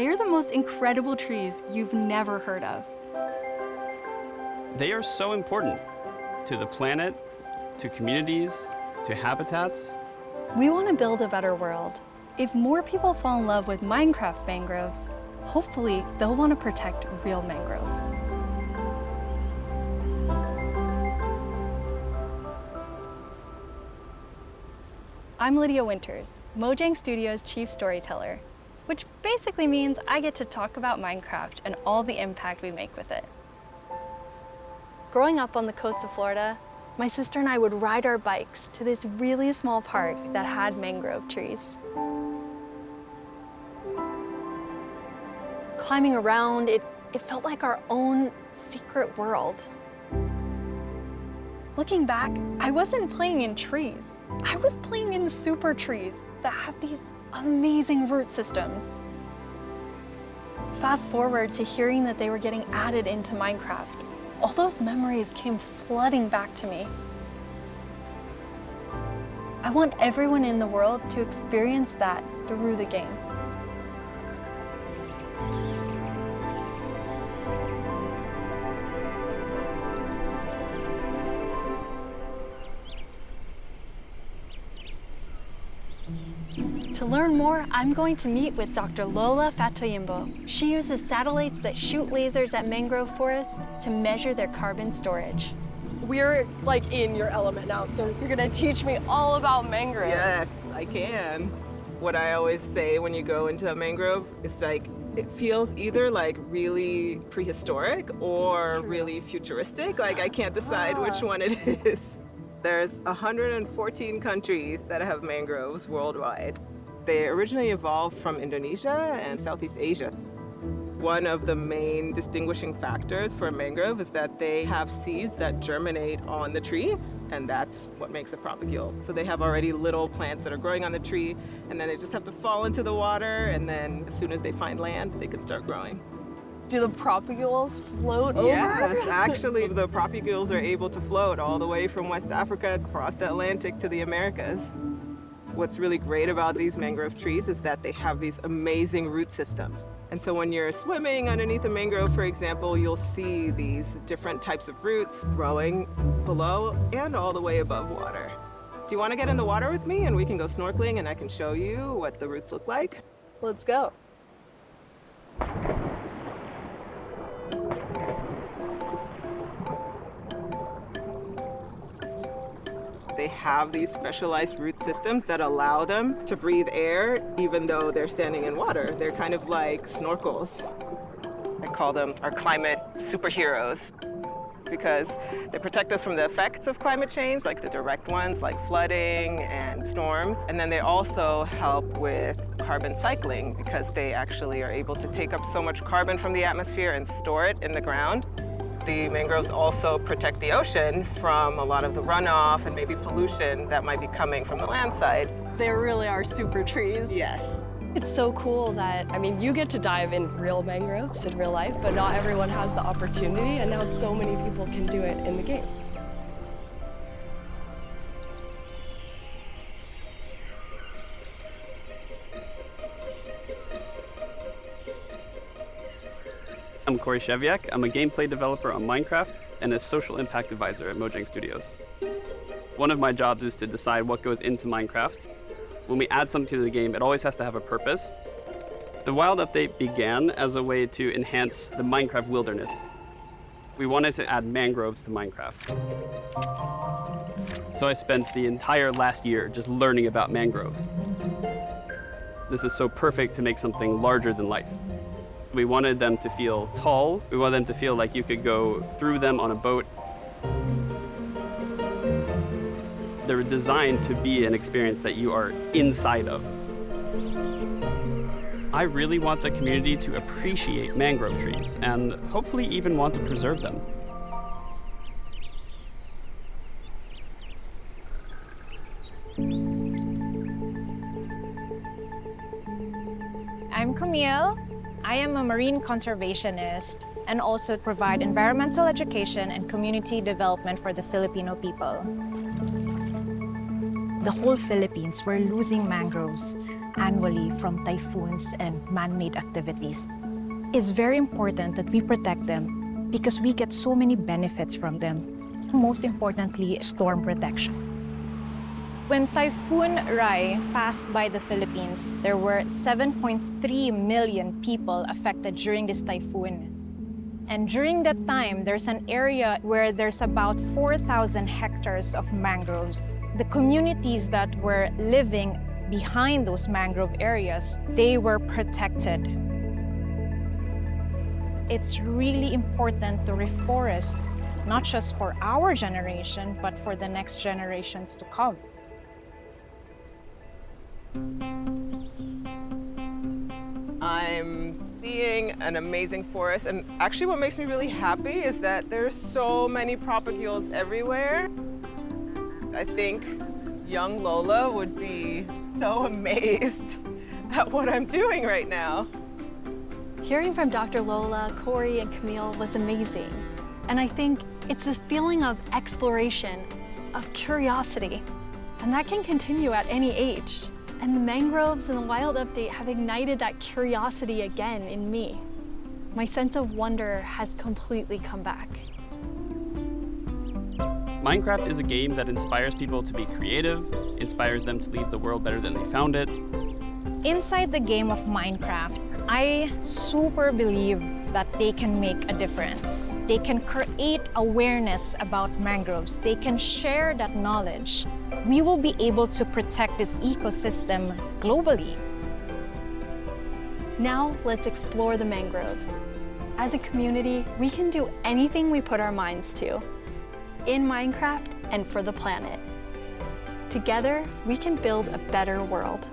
They're the most incredible trees you've never heard of. They are so important to the planet, to communities, to habitats. We want to build a better world. If more people fall in love with Minecraft mangroves, hopefully they'll want to protect real mangroves. I'm Lydia Winters, Mojang Studios chief storyteller, which basically means I get to talk about Minecraft and all the impact we make with it. Growing up on the coast of Florida, my sister and I would ride our bikes to this really small park that had mangrove trees. Climbing around, it, it felt like our own secret world. Looking back, I wasn't playing in trees. I was playing in super trees that have these amazing root systems. Fast forward to hearing that they were getting added into Minecraft. All those memories came flooding back to me. I want everyone in the world to experience that through the game. To learn more, I'm going to meet with Dr. Lola Fatoyinbo. She uses satellites that shoot lasers at mangrove forests to measure their carbon storage. We're like in your element now, so you're gonna teach me all about mangroves. Yes, I can. What I always say when you go into a mangrove is like, it feels either like really prehistoric or really futuristic. Like I can't decide which Ah. one it is. There's 114 countries that have mangroves worldwide. They originally evolved from Indonesia and Southeast Asia. One of the main distinguishing factors for a mangrove is that they have seeds that germinate on the tree, and that's what makes a propagule. So they have already little plants that are growing on the tree, and then they just have to fall into the water, and then as soon as they find land, they can start growing. Do the propagules float over? Yes, actually, the propagules are able to float all the way from West Africa across the Atlantic to the Americas. What's really great about these mangrove trees is that they have these amazing root systems. And so when you're swimming underneath a mangrove, for example, you'll see these different types of roots growing below and all the way above water. Do you want to get in the water with me and we can go snorkeling and I can show you what the roots look like? Let's go. Have these specialized root systems that allow them to breathe air even though they're standing in water. They're kind of like snorkels. I call them our climate superheroes because they protect us from the effects of climate change, like the direct ones like flooding and storms. And then they also help with carbon cycling because they actually are able to take up so much carbon from the atmosphere and store it in the ground. The mangroves also protect the ocean from a lot of the runoff and maybe pollution that might be coming from the land side. They really are super trees. Yes. It's so cool that, I mean, you get to dive in real mangroves in real life, but not everyone has the opportunity, and now so many people can do it in the game. I'm Corey Scheviak. I'm a gameplay developer on Minecraft and a social impact advisor at Mojang Studios. One of my jobs is to decide what goes into Minecraft. When we add something to the game, it always has to have a purpose. The Wild Update began as a way to enhance the Minecraft wilderness. We wanted to add mangroves to Minecraft. So I spent the entire last year just learning about mangroves. This is so perfect to make something larger than life. We wanted them to feel tall. We wanted them to feel like you could go through them on a boat. They were designed to be an experience that you are inside of. I really want the community to appreciate mangrove trees and hopefully even want to preserve them. I'm Camille. I am a marine conservationist and also provide environmental education and community development for the Filipino people. the whole Philippines were losing mangroves annually from typhoons and man-made activities. It's very important that we protect them because we get so many benefits from them. Most importantly, storm protection. When Typhoon Rai passed by the Philippines, there were 7.3 million people affected during this typhoon. And during that time, there's an area where there's about 4,000 hectares of mangroves. The communities that were living behind those mangrove areas, they were protected. It's really important to reforest, not just for our generation, but for the next generations to come. I'm seeing an amazing forest and actually what makes me really happy is that there's so many propagules everywhere. I think young Lola would be so amazed at what I'm doing right now. Hearing from Dr. Lola, Corey, and Camille was amazing. And I think it's this feeling of exploration, of curiosity, and that can continue at any age. And the mangroves and the wild update have ignited that curiosity again in me. My sense of wonder has completely come back. Minecraft is a game that inspires people to be creative, inspires them to leave the world better than they found it. Inside the game of Minecraft, I super believe that they can make a difference. They can create awareness about mangroves. They can share that knowledge. We will be able to protect this ecosystem globally. Now let's explore the mangroves. As a community, we can do anything we put our minds to in Minecraft and for the planet. Together, we can build a better world.